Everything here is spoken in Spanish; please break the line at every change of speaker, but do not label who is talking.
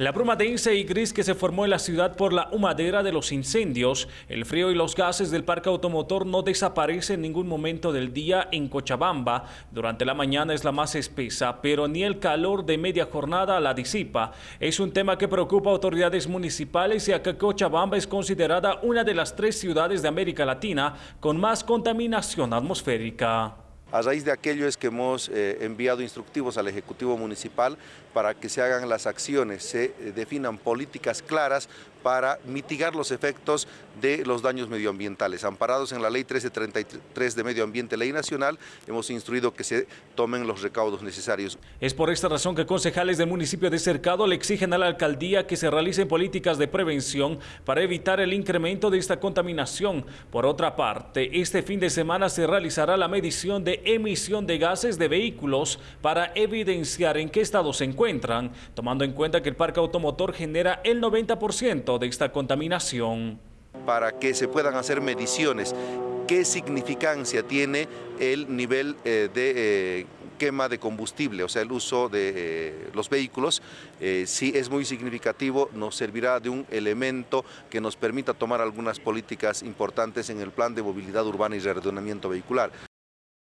La bruma densa y gris que se formó en la ciudad por la humadera de los incendios, el frío y los gases del parque automotor no desaparecen en ningún momento del día en Cochabamba. Durante la mañana es la más espesa, pero ni el calor de media jornada la disipa. Es un tema que preocupa a autoridades municipales ya que Cochabamba es considerada una de las tres ciudades de América Latina con más contaminación atmosférica.
A raíz de aquello es que hemos eh, enviado instructivos al Ejecutivo Municipal para que se hagan las acciones, se eh, definan políticas claras para mitigar los efectos de los daños medioambientales. Amparados en la Ley 1333 de Medio Ambiente, Ley Nacional, hemos instruido que se tomen los recaudos necesarios.
Es por esta razón que concejales del municipio de Cercado le exigen a la alcaldía que se realicen políticas de prevención para evitar el incremento de esta contaminación. Por otra parte, este fin de semana se realizará la medición de emisión de gases de vehículos para evidenciar en qué estado se encuentran, tomando en cuenta que el parque automotor genera el 90% de esta contaminación.
Para que se puedan hacer mediciones, qué significancia tiene el nivel eh, de eh, quema de combustible, o sea, el uso de eh, los vehículos, eh, si es muy significativo, nos servirá de un elemento que nos permita tomar algunas políticas importantes en el plan de movilidad urbana y reordenamiento vehicular.